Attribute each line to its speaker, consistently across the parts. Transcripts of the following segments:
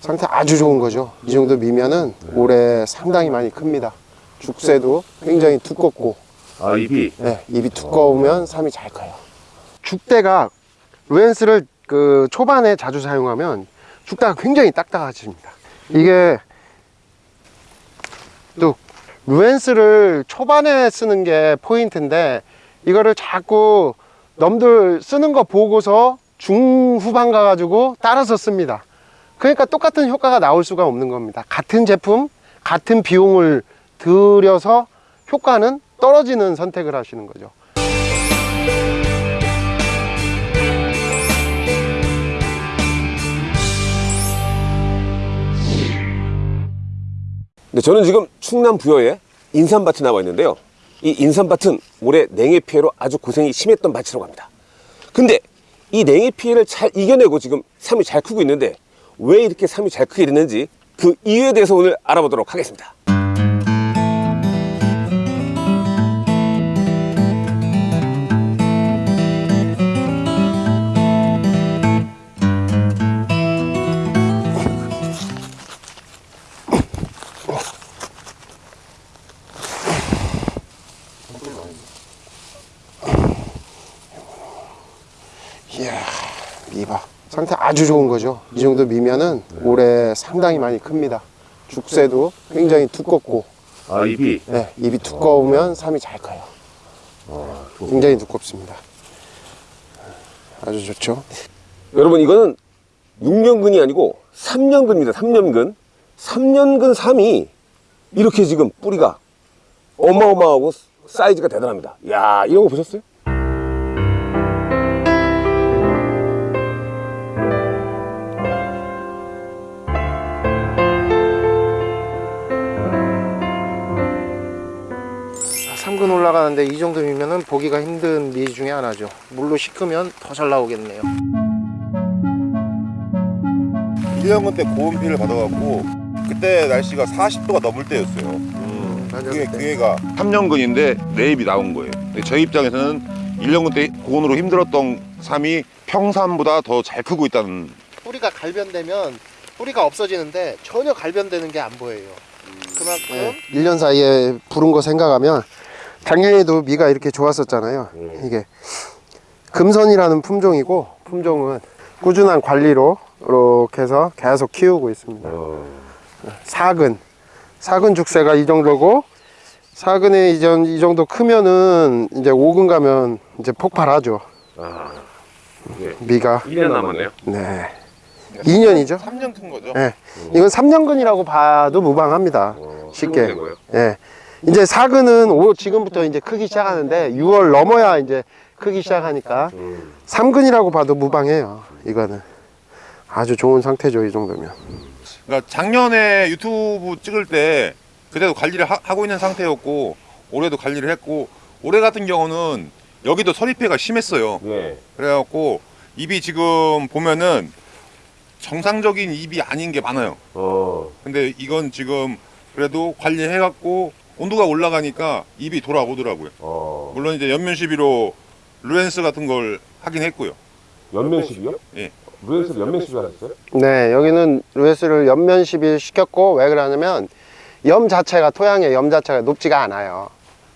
Speaker 1: 상태 아주 좋은 거죠. 이 정도 미면은 올해 상당히 많이 큽니다. 죽새도 굉장히 두껍고
Speaker 2: 아 잎이
Speaker 1: 네, 입이 두꺼우면 삶이 잘 커요. 죽대가 루엔스를 그 초반에 자주 사용하면 죽대가 굉장히 딱딱해집니다. 이게 또 루엔스를 초반에 쓰는 게 포인트인데 이거를 자꾸 넘들 쓰는 거 보고서 중후반 가가지고 따라서 씁니다. 그러니까 똑같은 효과가 나올 수가 없는 겁니다. 같은 제품, 같은 비용을 들여서 효과는 떨어지는 선택을 하시는 거죠.
Speaker 2: 네, 저는 지금 충남 부여에 인삼밭에 나와 있는데요. 이 인삼밭은 올해 냉해 피해로 아주 고생이 심했던 밭이라고 합니다. 근데 이 냉해 피해를 잘 이겨내고 지금 삶이 잘 크고 있는데 왜 이렇게 삶이 잘 크게 됐는지 그 이유에 대해서 오늘 알아보도록 하겠습니다.
Speaker 1: 이야, 미봐. 상태 아주 좋은 거죠. 이 정도 미면은 올해 상당히 많이 큽니다. 죽새도 굉장히 두껍고,
Speaker 2: 아 잎이
Speaker 1: 네, 입이 두꺼우면 삶이 잘 커요. 굉장히 두껍습니다. 아주 좋죠.
Speaker 2: 여러분 이거는 6년근이 아니고 3년근입니다. 3년근. 3년근 삼이 이렇게 지금 뿌리가 어마어마하고 사이즈가 대단합니다. 야 이런 거 보셨어요?
Speaker 1: 올라가는데 이 정도 미면은 보기가 힘든 미 중에 하나죠. 물로 식으면 더 잘 나오겠네요.
Speaker 3: 1년근 때 고온비를 받아갖고 그때 날씨가 40도가 넘을 때였어요.
Speaker 1: 맞아,
Speaker 3: 그게. 그게가 3년근인데 내입이 나온 거예요. 근데 저희 입장에서는 1년근 때 고온으로 힘들었던 삶이 평산보다 더 잘 크고 있다는
Speaker 1: 뿌리가 갈변되면 뿌리가 없어지는데 전혀 갈변되는 게 안 보여요. 그만큼 1년 사이에 부른 거 생각하면 작년에도 미가 이렇게 좋았었잖아요. 이게 금선이라는 품종이고 품종은 꾸준한 관리로 이렇게 해서 계속 키우고 있습니다. 사근 사근 죽새가 이 정도고 사근에 이, 정- 이 정도 크면은 이제 5근 가면 이제 폭발하죠.
Speaker 2: 아, 예.
Speaker 1: 미가
Speaker 2: 1년 남았네요.
Speaker 1: 네 2년이죠.
Speaker 3: 3년 큰 거죠.
Speaker 1: 예. 이건 3년근이라고 봐도 무방합니다.
Speaker 2: 어,
Speaker 1: 쉽게.
Speaker 2: 된 거예요?
Speaker 1: 예. 이제 사근은 오, 지금부터 이제 크기 시작하는데 6월 넘어야 이제 크기 시작하니까
Speaker 2: 음.
Speaker 1: 3근이라고 봐도 무방해요. 이거는 아주 좋은 상태죠. 이 정도면.
Speaker 3: 그러니까 작년에 유튜브 찍을 때 그때도 관리를 하, 고 있는 상태였고 올해도 관리를 했고 올해 같은 경우는 여기도 서리패가 심했어요.
Speaker 2: 네.
Speaker 3: 그래갖고 입이 지금 보면은 정상적인 입이 아닌 게 많아요.
Speaker 2: 어.
Speaker 3: 근데 이건 지금 그래도 관리해갖고 온도가 올라가니까 입이 돌아오더라고요.
Speaker 2: 어.
Speaker 3: 물론 이제 연면 시비로 루엔스 같은 걸 하긴 했고요.
Speaker 2: 연면식이요?
Speaker 3: 예.
Speaker 2: 루엔스를 연면식을 하셨어요?
Speaker 1: 네, 여기는 루에스를 옆면 시비 시켰고 왜 그러냐면 염 자체가 토양의 염 자체가 높지가 않아요.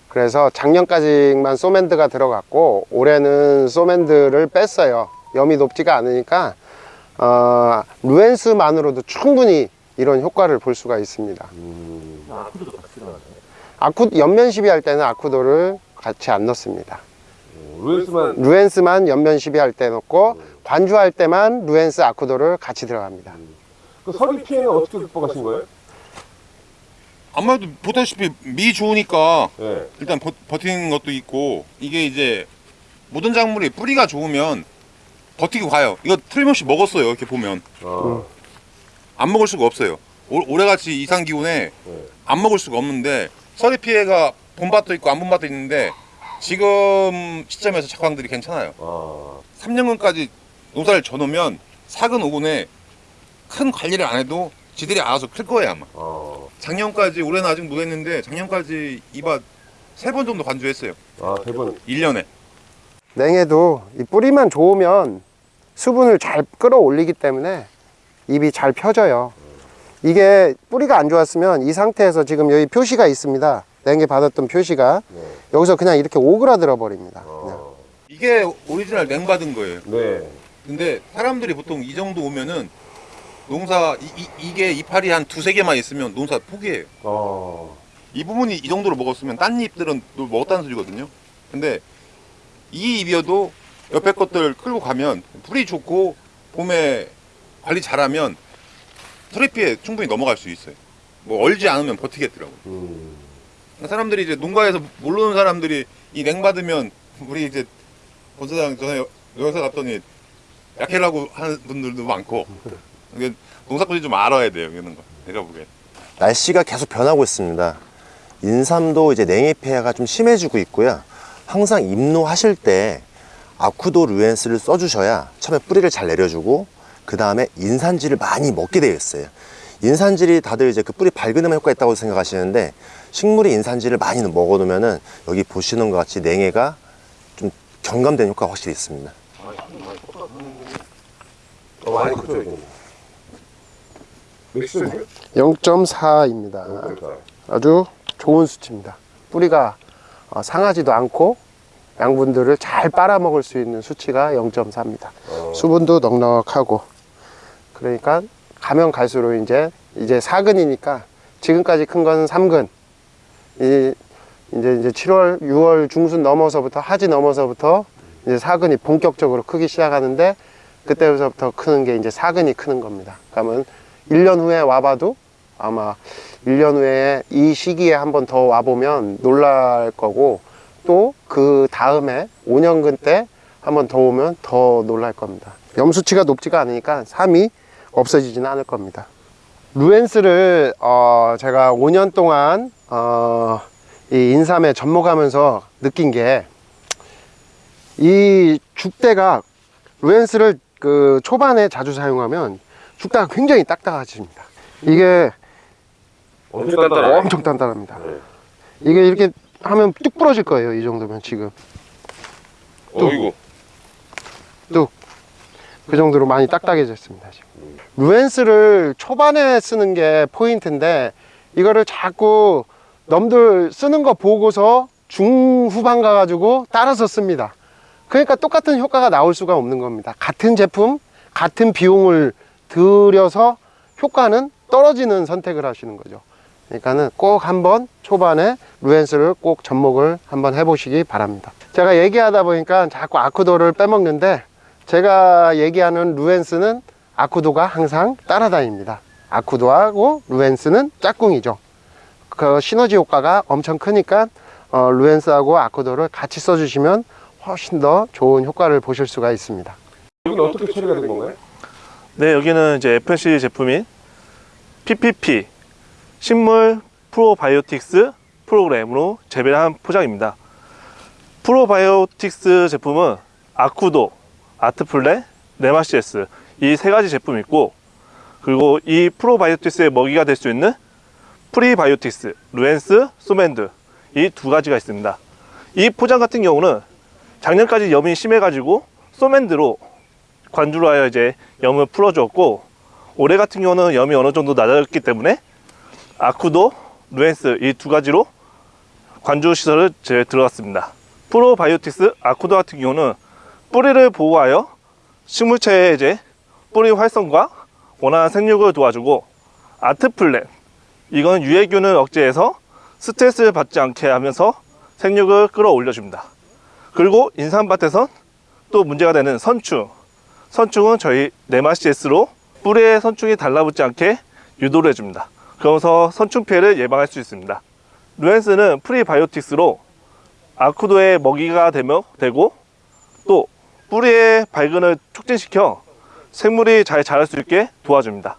Speaker 1: 그래서 작년까지만 소맨드가 들어갔고 올해는 소맨드를 뺐어요. 염이 높지가 않으니까 어, 루엔스만으로도 충분히 이런 효과를 볼 수가 있습니다.
Speaker 2: 아
Speaker 1: 아쿠 옆면 시비 할 때는 아쿠도를 같이 안 넣습니다.
Speaker 2: 루엔스만
Speaker 1: 루엔스만 옆면 시비 할 때 넣고 관주할 때만 루엔스 아쿠도를 같이 들어갑니다.
Speaker 2: 그 서리 피해는 어떻게 극복하신 거예요?
Speaker 3: 아무래도 보다시피 미 좋으니까
Speaker 2: 네.
Speaker 3: 일단 버, 버티는 것도 있고 이게 이제 모든 작물이 뿌리가 좋으면 버티고 가요. 이거 틀림없이 먹었어요. 이렇게 보면
Speaker 2: 어.
Speaker 3: 안 먹을 수가 없어요. 올, 올해같이 이상 기온에
Speaker 2: 네.
Speaker 3: 안 먹을 수가 없는데 서리 피해가 본 밭도 있고 안 본 밭도 있는데 지금 시점에서 작황들이 괜찮아요.
Speaker 2: 아.
Speaker 3: 3년근까지 농사를 져놓으면 사근 오근에 큰 관리를 안 해도 지들이 알아서 클 거예요 아마.
Speaker 2: 어.
Speaker 3: 작년까지 올해는 아직 못했는데 작년까지 이밭 세 번 정도 관주했어요.
Speaker 2: 아, 대본.
Speaker 3: 1년에.
Speaker 1: 냉해도 이 뿌리만 좋으면 수분을 잘 끌어올리기 때문에 잎이 잘 펴져요. 이게 뿌리가 안 좋았으면 이 상태에서 지금 여기 표시가 있습니다. 냉해 받았던 표시가
Speaker 2: 네.
Speaker 1: 여기서 그냥 이렇게 오그라들어 버립니다.
Speaker 2: 어.
Speaker 3: 이게 오리지널 냉 받은 거예요.
Speaker 2: 네.
Speaker 3: 근데 사람들이 보통 이 정도 오면은 농사 이, 게 이파리 한 두세 개만 있으면 농사 포기해요.
Speaker 2: 어.
Speaker 3: 이 부분이 이 정도로 먹었으면 딴 잎들은 또 먹었다는 소리거든요. 근데 이 잎이어도 옆에 것들 끌고 가면 풀이 좋고 봄에 관리 잘하면 서리피에 충분히 넘어갈 수 있어요. 뭐 얼지 않으면 버티겠더라고.
Speaker 2: 음.
Speaker 3: 사람들이 이제 농가에서 모르는 사람들이 이 냉 받으면 우리 이제 본사장 전에 여기서 갔더니 약해라고 하는 분들도 많고 이게 농사꾼이 좀 알아야 돼요 이런 거 내가 보기엔
Speaker 4: 날씨가 계속 변하고 있습니다. 인삼도 이제 냉해 피해가 좀 심해지고 있고요. 항상 입노하실 때 아쿠도 루엔스를 써주셔야 처음에 뿌리를 잘 내려주고 그 다음에 인산질을 많이 먹게 되어 있어요. 인산질이 다들 이제 그 뿌리 밝은 데만 효과 있다고 생각하시는데 식물이 인산질을 많이 먹어 놓으면은 여기 보시는 것 같이 냉해가 좀 경감되는 효과가 확실히 있습니다.
Speaker 2: 어, 많이 크죠, 여기. 몇 시즌이요?
Speaker 1: 0.4입니다. 아주 좋은 수치입니다. 뿌리가 어, 상하지도 않고 양분들을 잘 빨아먹을 수 있는 수치가 0.4입니다. 수분도 넉넉하고 그러니까 가면 갈수록 이제 이제 사근이니까 지금까지 큰 건 3근 이 이제 이제 7월 6월 중순 넘어서부터 하지 넘어서부터 이제 사근이 본격적으로 크기 시작하는데 그때부터 크는 게 이제 사근이 크는 겁니다. 그러면 1년 후에 와봐도 아마 1년 후에 이 시기에 한 번 더 와보면 놀랄 거고 또 그 다음에 5년근 때 한 번 더 오면 더 놀랄 겁니다. 염수치가 높지가 않으니까 삶이 없어지지는 않을 겁니다. 루엔스를 어, 제가 5년 동안 어, 이 인삼에 접목하면서 느낀 게 이 죽대가 루엔스를 그 초반에 자주 사용하면 죽대가 굉장히 딱딱해집니다. 이게
Speaker 2: 엄청 단단하네.
Speaker 1: 엄청 단단합니다.
Speaker 2: 네.
Speaker 1: 이게 이렇게 하면 뚝 부러질 거예요. 이 정도면 지금
Speaker 2: 어이구.
Speaker 1: 뚝. 그 정도로 많이 딱딱해졌습니다. 지금. 루엔스를 초반에 쓰는 게 포인트인데 이거를 자꾸 넘들 쓰는 거 보고서 중후반 가가지고 따라서 씁니다. 그러니까 똑같은 효과가 나올 수가 없는 겁니다. 같은 제품, 같은 비용을 들여서 효과는 떨어지는 선택을 하시는 거죠. 그러니까는 꼭 한번 초반에 루엔스를 꼭 접목을 한번 해보시기 바랍니다. 제가 얘기하다 보니까 자꾸 아쿠도를 빼먹는데 제가 얘기하는 루엔스는 아쿠도가 항상 따라다닙니다. 아쿠도하고 루엔스는 짝꿍이죠. 그 시너지 효과가 엄청 크니까 어, 루엔스하고 아쿠도를 같이 써주시면 훨씬 더 좋은 효과를 보실 수가 있습니다.
Speaker 2: 여기는 어떻게 처리가 된 건가요?
Speaker 5: 네, 여기는 이제 FNC 제품인 PPP 식물 프로바이오틱스 프로그램으로 재배한 포장입니다. 프로바이오틱스 제품은 아쿠도, 아트플레, 네마시에스 이 세 가지 제품이 있고 그리고 이 프로바이오틱스의 먹이가 될 수 있는 프리바이오틱스, 루엔스, 소맨드 이 두 가지가 있습니다. 이 포장 같은 경우는 작년까지 염이 심해가지고 소맨드로 관주로 하여 이제 염을 풀어주었고 올해 같은 경우는 염이 어느 정도 낮아졌기 때문에 아쿠도, 루엔스 이 두 가지로 관주 시설을 제 들어갔습니다. 프로바이오틱스 아쿠도 같은 경우는 뿌리를 보호하여 식물체의 이제 뿌리 활성과 원활한 생육을 도와주고 아트플랜 이건 유해균을 억제해서 스트레스를 받지 않게 하면서 생육을 끌어올려 줍니다. 그리고 인삼밭에선 또 문제가 되는 선충 선충은 저희 네마시스로 뿌리에 선충이 달라붙지 않게 유도를 해줍니다. 그러면서 선충 피해를 예방할 수 있습니다. 루엔스는 프리바이오틱스로 아쿠도의 먹이가 되며 되고 또 뿌리의 발근을 촉진시켜 생물이 잘 자랄 수 있게 도와줍니다.